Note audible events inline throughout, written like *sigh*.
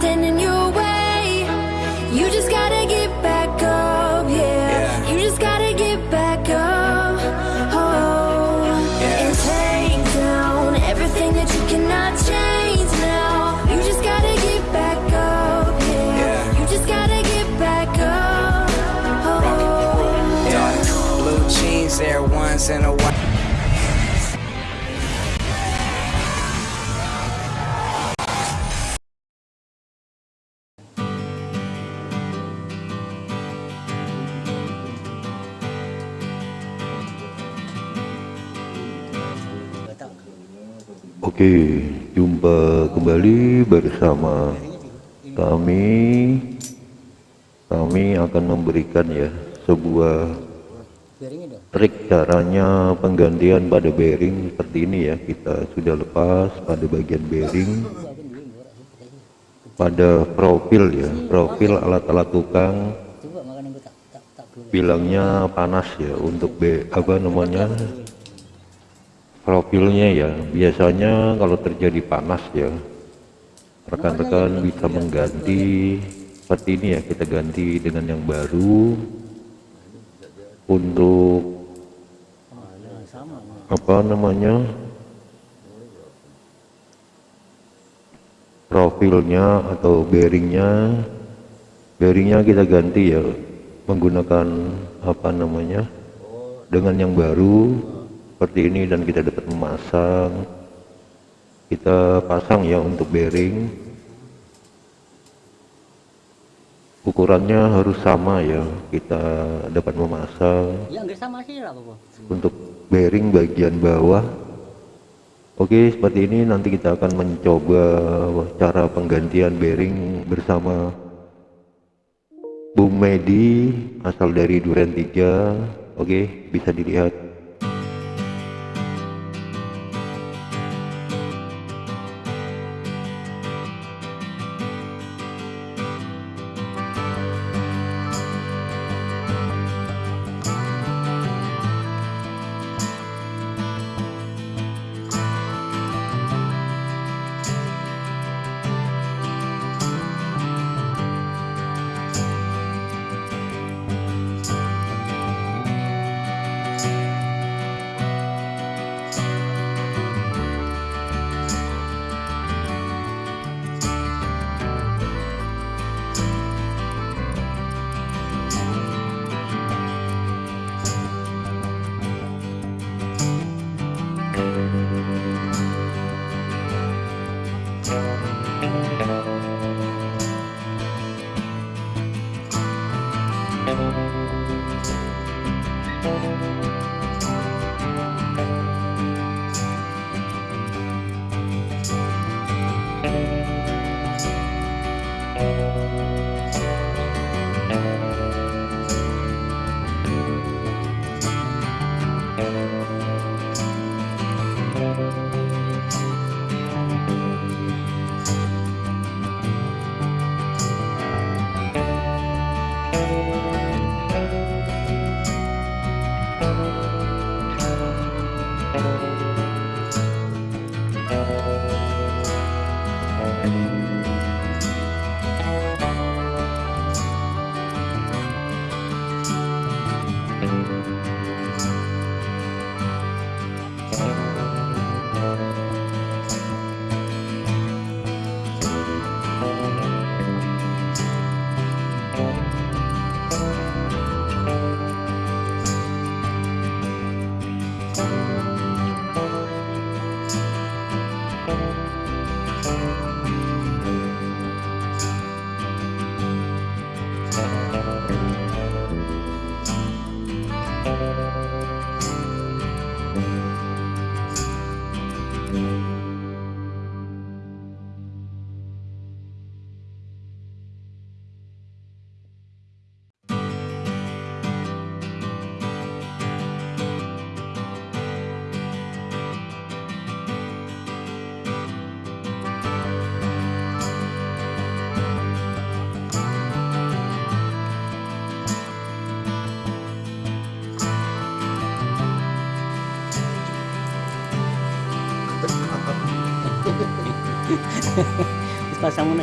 stand in your way. You just gotta get back up, yeah. You just gotta get back up. Oh, and take down everything that you cannot change now. You just gotta get back up, yeah. You just gotta get back up. Oh. Dark blue jeans, Air Ones, and a. Oke, jumpa kembali bersama kami. Kami akan memberikan ya sebuah trik caranya penggantian pada bearing seperti ini ya. Kita sudah lepas pada bagian bearing pada profil ya, profil alat-alat tukang bilangnya panas ya untuk be apa namanya profilnya ya. Biasanya kalau terjadi panas ya rekan-rekan bisa mengganti seperti ini ya kita ganti dengan yang baru. Untuk apa namanya? Profilnya atau bearingnya. Bearingnya kita ganti ya menggunakan apa namanya? Dengan yang baru seperti ini dan kita dapat memasang. Kita pasang ya untuk bearing. Ukurannya harus sama ya kita dapat memasang. Ya enggak sama sih lah apa untuk bearing bagian bawah. Oke seperti ini nanti kita akan mencoba cara penggantian bearing bersama Bung Medi asal dari Duren 3 Oke bisa dilihat Thank you. *laughs* Terus pasang mana?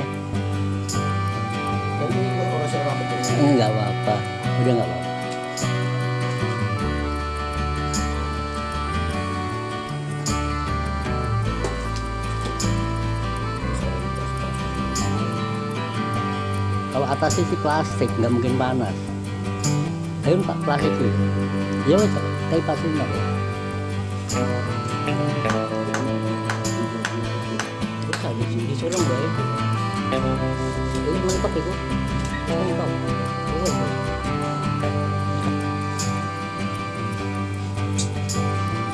Enggak apa-apa. Udah enggak apa-apa. Kalau atasnya sih plastik, nggak mungkin panas. Ayo pak plastik sih. Ya kayak plastik nggak nggak ya? Ini mentok itu. Oh, oh.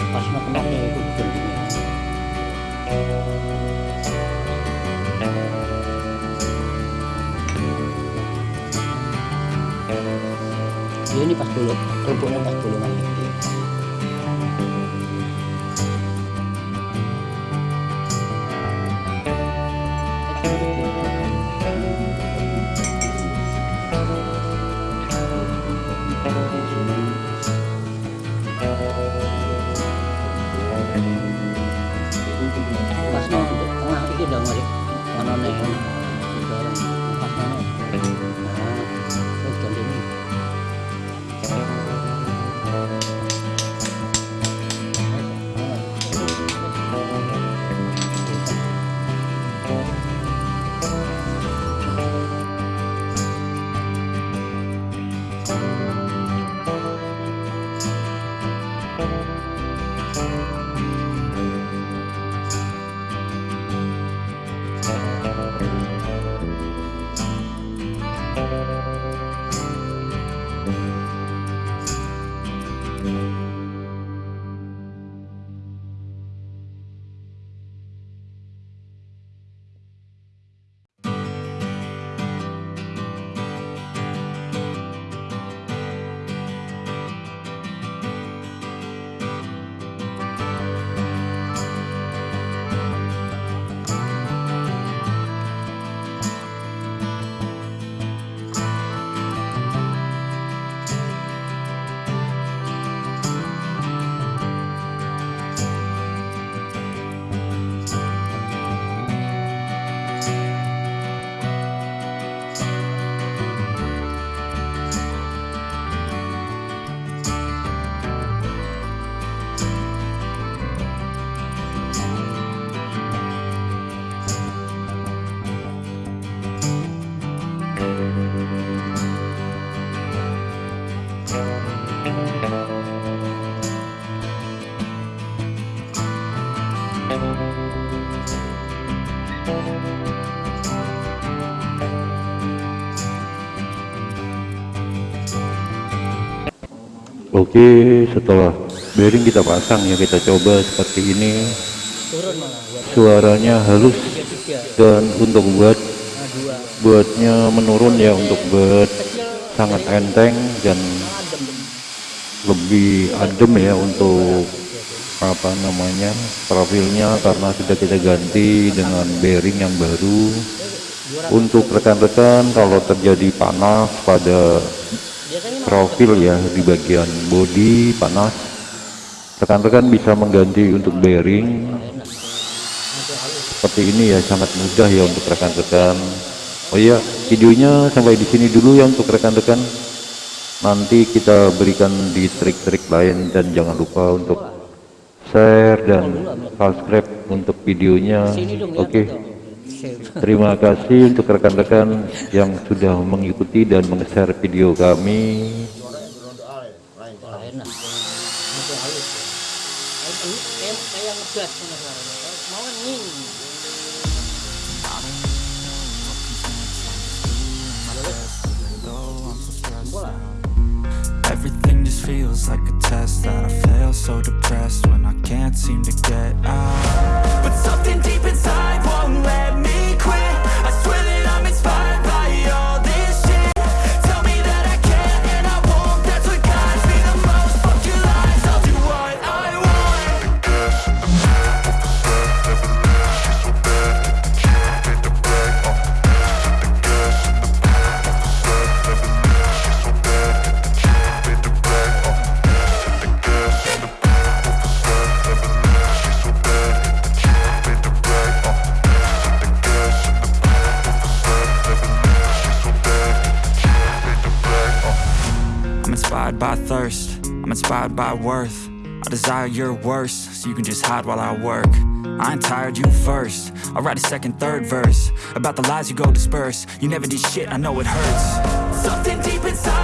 Pas itu pentingnya. Ya ini pas dulu, kerupuknya pas dulu kan. Oke, setelah bearing kita pasang ya kita coba seperti ini. Suaranya halus dan untuk buat buatnya menurun ya untuk buat sangat enteng dan lebih adem ya untuk apa namanya profilnya karena sudah kita ganti dengan bearing yang baru untuk rekan-rekan kalau terjadi panas pada profil ya di bagian bodi panas. Rekan-rekan bisa mengganti untuk bearing. Seperti ini ya sangat mudah ya untuk rekan-rekan. Oh iya videonya sampai di sini dulu ya untuk rekan-rekan. Nanti kita berikan di trik-trik lain dan jangan lupa untuk share dan subscribe untuk videonya. Oke terima kasih untuk rekan-rekan yang sudah mengikuti dan meng-share video kami Everything just feels like a test that I fail so depressed when I can't seem to get out. But something deep inside won't let I'm inspired by worth. I desire your worst, so you can just hide while I work. I ain't tired, you first. I'll write a second, third verse about the lies you go disperse. You never did shit, I know it hurts. Something deep inside.